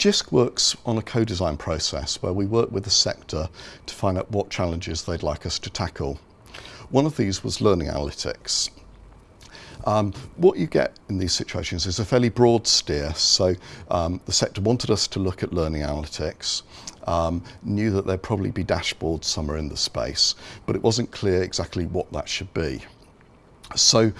JISC works on a co-design process where we work with the sector to find out what challenges they'd like us to tackle. One of these was learning analytics. Um, what you get in these situations is a fairly broad steer. So um, the sector wanted us to look at learning analytics, um, knew that there'd probably be dashboards somewhere in the space, but it wasn't clear exactly what that should be. So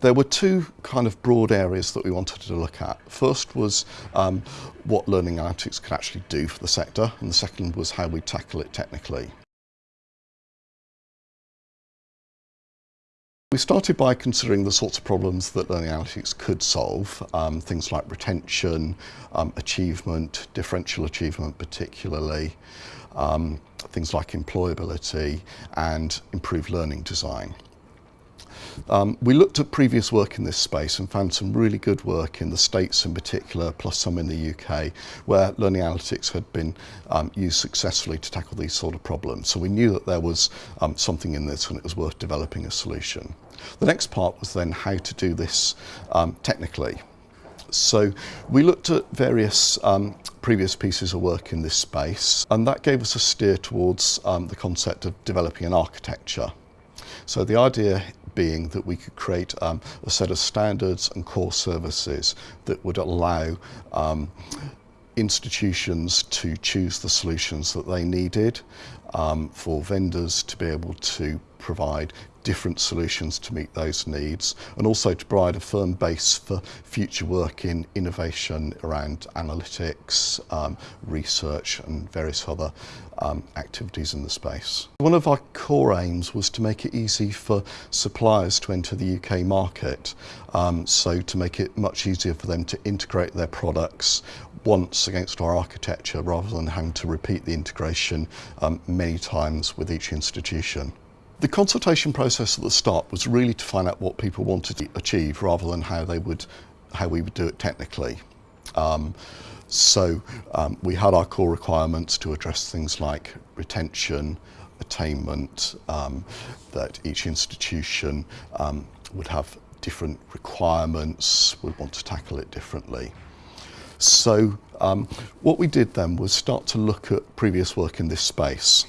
there were two kind of broad areas that we wanted to look at. First was um, what learning analytics could actually do for the sector, and the second was how we tackle it technically. We started by considering the sorts of problems that learning analytics could solve, um, things like retention, um, achievement, differential achievement particularly, um, things like employability and improved learning design. Um, we looked at previous work in this space and found some really good work in the States in particular, plus some in the UK, where learning analytics had been um, used successfully to tackle these sort of problems. So we knew that there was um, something in this and it was worth developing a solution. The next part was then how to do this um, technically. So we looked at various um, previous pieces of work in this space and that gave us a steer towards um, the concept of developing an architecture. So the idea being that we could create um, a set of standards and core services that would allow um, institutions to choose the solutions that they needed um, for vendors to be able to provide different solutions to meet those needs and also to provide a firm base for future work in innovation around analytics, um, research and various other um, activities in the space. One of our core aims was to make it easy for suppliers to enter the UK market, um, so to make it much easier for them to integrate their products once against our architecture rather than having to repeat the integration um, many times with each institution. The consultation process at the start was really to find out what people wanted to achieve rather than how they would, how we would do it technically. Um, so um, we had our core requirements to address things like retention, attainment, um, that each institution um, would have different requirements, would want to tackle it differently. So um, what we did then was start to look at previous work in this space.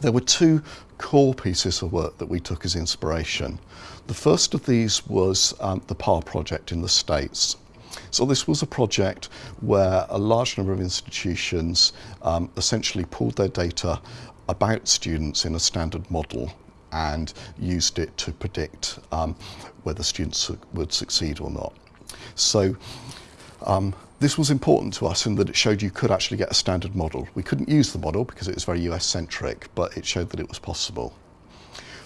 There were two core pieces of work that we took as inspiration. The first of these was um, the PAR project in the States. So this was a project where a large number of institutions um, essentially pulled their data about students in a standard model and used it to predict um, whether students would succeed or not. So um, this was important to us in that it showed you could actually get a standard model. We couldn't use the model because it was very US centric, but it showed that it was possible.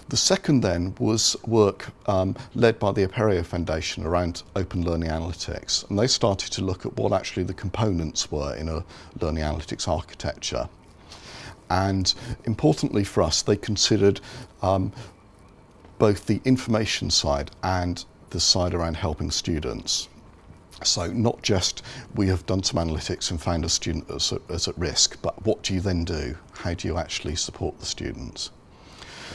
The second then was work um, led by the Apereo Foundation around open learning analytics. And they started to look at what actually the components were in a learning analytics architecture. And importantly for us, they considered um, both the information side and the side around helping students. So not just we have done some analytics and found a student that's at, at risk, but what do you then do? How do you actually support the students?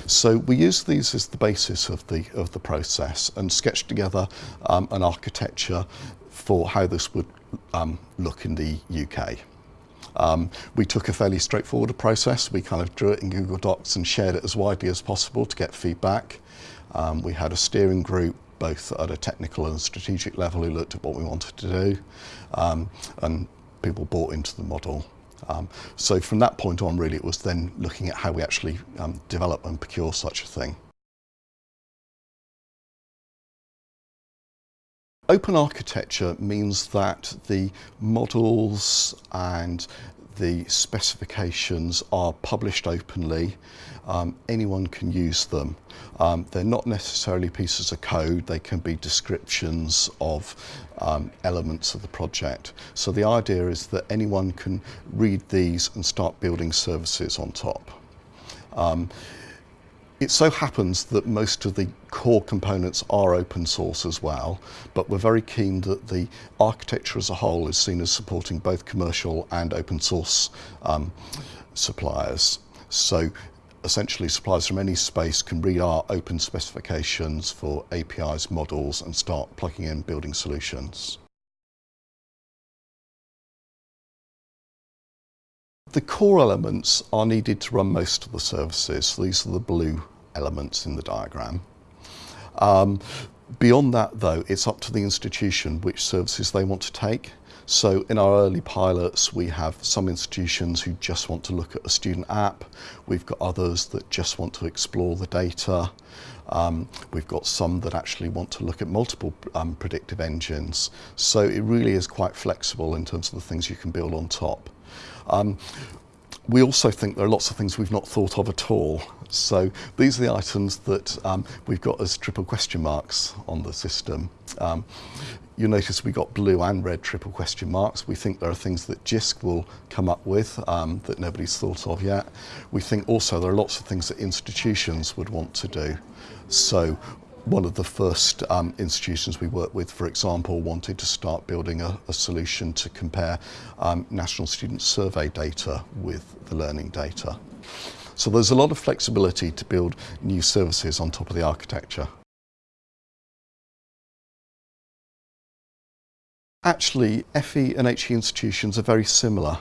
So we use these as the basis of the, of the process and sketched together um, an architecture for how this would um, look in the UK. Um, we took a fairly straightforward process. We kind of drew it in Google Docs and shared it as widely as possible to get feedback. Um, we had a steering group both at a technical and strategic level who looked at what we wanted to do um, and people bought into the model. Um, so from that point on really it was then looking at how we actually um, develop and procure such a thing. Open architecture means that the models and the specifications are published openly. Um, anyone can use them. Um, they're not necessarily pieces of code, they can be descriptions of um, elements of the project. So the idea is that anyone can read these and start building services on top. It so happens that most of the core components are open source as well, but we're very keen that the architecture as a whole is seen as supporting both commercial and open source um, suppliers. So essentially suppliers from any space can read our open specifications for APIs, models and start plugging in building solutions. The core elements are needed to run most of the services. These are the blue elements in the diagram. Um, beyond that though, it's up to the institution which services they want to take. So in our early pilots, we have some institutions who just want to look at a student app. We've got others that just want to explore the data. Um, we've got some that actually want to look at multiple um, predictive engines. So it really is quite flexible in terms of the things you can build on top. Um, we also think there are lots of things we've not thought of at all. So these are the items that um, we've got as triple question marks on the system. Um, you notice we got blue and red triple question marks. We think there are things that JISC will come up with um, that nobody's thought of yet. We think also there are lots of things that institutions would want to do. So one of the first um, institutions we worked with, for example, wanted to start building a, a solution to compare um, national student survey data with the learning data. So there's a lot of flexibility to build new services on top of the architecture. Actually, FE and HE institutions are very similar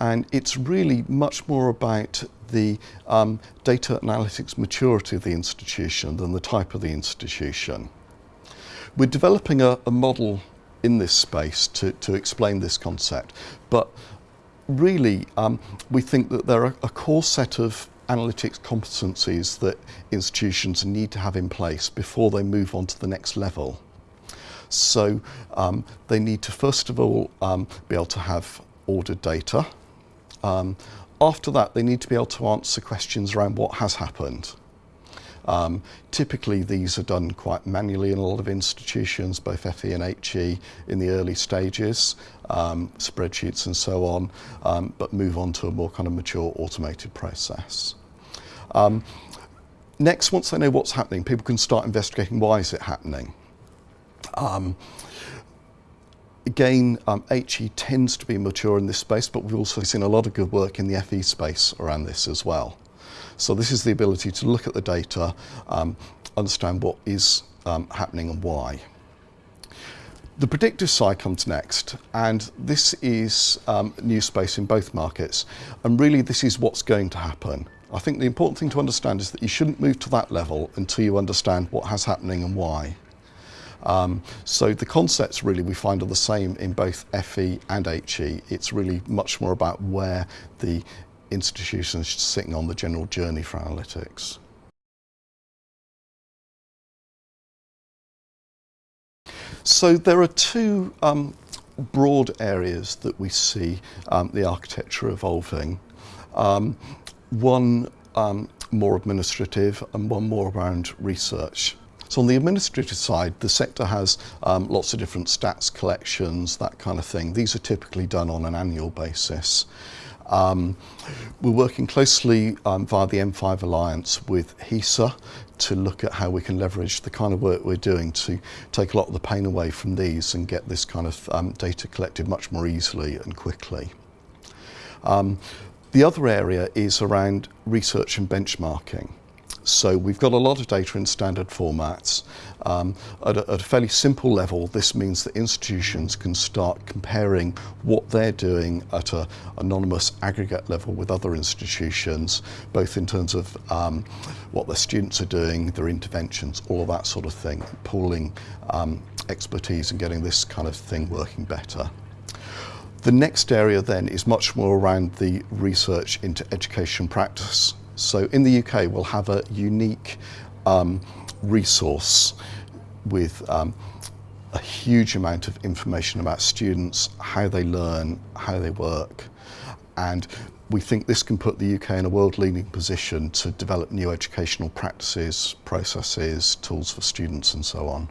and it's really much more about the um, data analytics maturity of the institution than the type of the institution. We're developing a, a model in this space to, to explain this concept, but really um, we think that there are a core set of analytics competencies that institutions need to have in place before they move on to the next level. So um, they need to first of all um, be able to have ordered data. Um, after that, they need to be able to answer questions around what has happened. Um, typically, these are done quite manually in a lot of institutions, both FE and HE, in the early stages, um, spreadsheets and so on, um, but move on to a more kind of mature automated process. Um, next, once they know what's happening, people can start investigating why is it happening. Again, um, HE tends to be mature in this space, but we've also seen a lot of good work in the FE space around this as well. So this is the ability to look at the data, um, understand what is um, happening and why. The predictive side comes next, and this is um, new space in both markets, and really this is what's going to happen. I think the important thing to understand is that you shouldn't move to that level until you understand what has happening and why. Um, so the concepts really we find are the same in both FE and HE. It's really much more about where the institution is sitting on the general journey for analytics. So there are two um, broad areas that we see um, the architecture evolving. Um, one um, more administrative and one more around research. So on the administrative side, the sector has um, lots of different stats collections, that kind of thing. These are typically done on an annual basis. Um, we're working closely um, via the M5 Alliance with HESA to look at how we can leverage the kind of work we're doing to take a lot of the pain away from these and get this kind of um, data collected much more easily and quickly. Um, the other area is around research and benchmarking. So we've got a lot of data in standard formats. Um, at, a, at, a, fairly simple level, this means that institutions can start comparing what they're doing at an anonymous aggregate level with other institutions, both in terms of um, what their students are doing, their interventions, all of that sort of thing, pooling um, expertise and getting this kind of thing working better. The next area then is much more around the research into education practice so in the UK, we'll have a unique um, resource with um, a huge amount of information about students, how they learn, how they work. And we think this can put the UK in a world-leading position to develop new educational practices, processes, tools for students and so on.